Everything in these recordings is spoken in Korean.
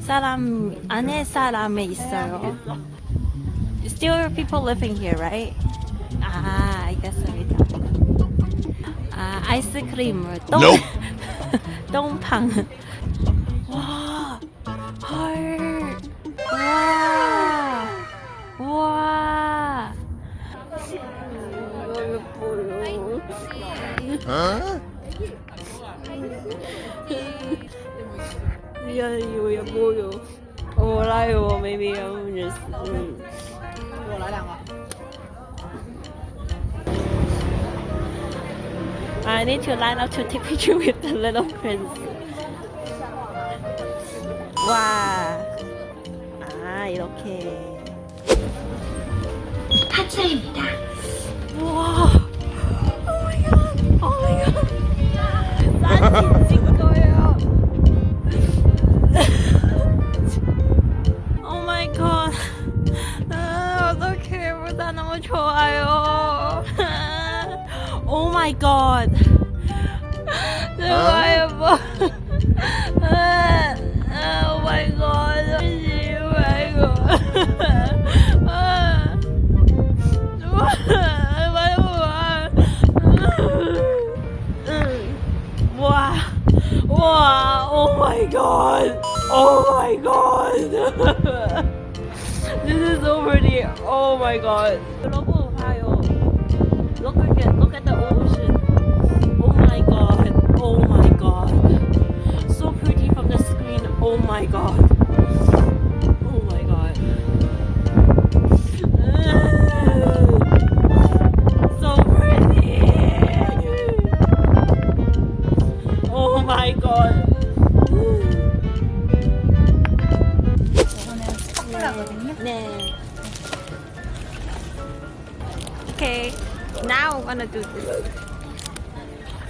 사람 안에 사람에 있어요. Still people living here, right? 아, 알겠습니다. 아, 아이스크림을 똥 Nope. 똥팡. 와, 헐, 와, 와. 이 거 예뻐요. Huh? 미안해요, 예뻐요. 몰라요, maybe I'm just. 음. 我来两个。 I need to line up to take picture with the little prince. 와, 아 이렇게. 하차입니다. 와, oh my god, oh my god. my god. 좋아요, 뭐. 아, 아, oh my god. Oh my god. 아. Wow. Wow. Oh my god. Oh my god. this is so pretty. Oh my god. 여러분 봐요. Look at look at the ocean. Oh my god. Oh my god. So pretty from the screen. Oh my god. Oh my god. So pretty. Oh my god. 이거는 스 Now I'm gonna do this.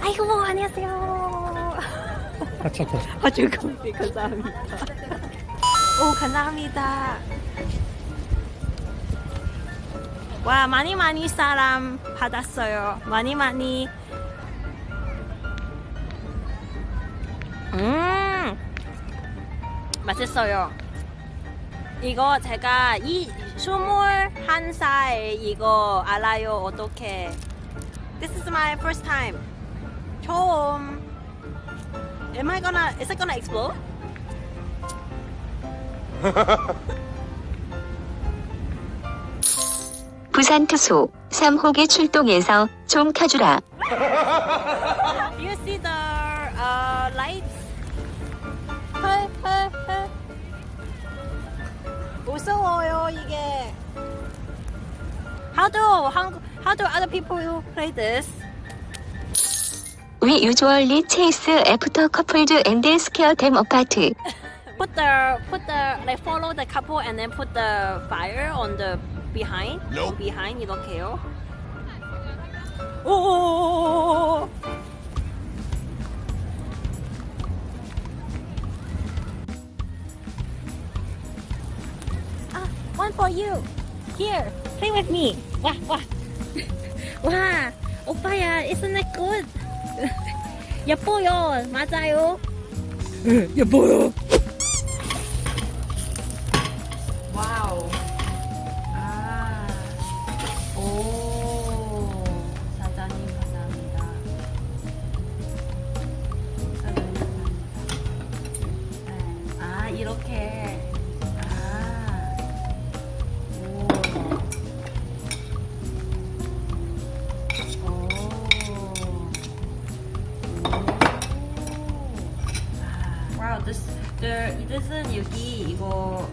아이고 안녕하세요. 하차코. 아주 커피 감사합니다. 오 감사합니다. 와 많이 많이 사람 받았어요. 많이 많이. 음 맛있어요. 이거 제가 이 스물 한 살 이거 알아요 어떻게? This is my first time. 처음. Am I gonna? Is it gonna explode? 부산 투수 3호기 출동해서 좀 켜주라. You see the uh, lights? 헐, 헐, 헐. 무서워요 이게. How do how, how do other people play this? We usually chase after couples and scare them apart. Put the put the like follow the couple and then put the fire on the behind. Nope. Behind 이렇게요. 오. one for you. Here, play with me. 와, 와. 와, 오빠야, isn't it good? 예뻐요, 맞아요. 예뻐요. 이것은 여기 이거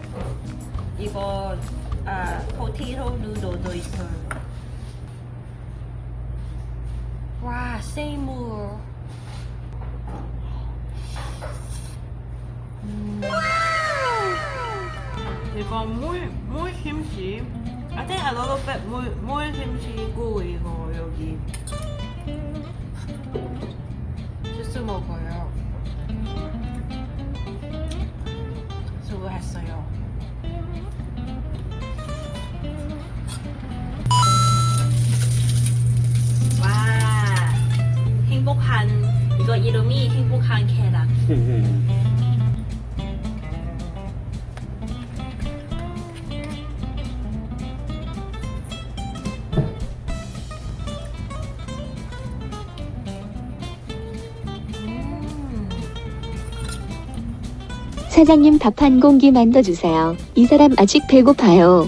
이거 아 potato noodle도 있어요. 와, 세이물. 음. 이거 물, 물 김치. I think a little bit 물, 물 김치고 이거 여기 주스 먹어요. 칸케라 사장님 밥 한 공기 만들어주세요. 이 사람 아직 배고파요.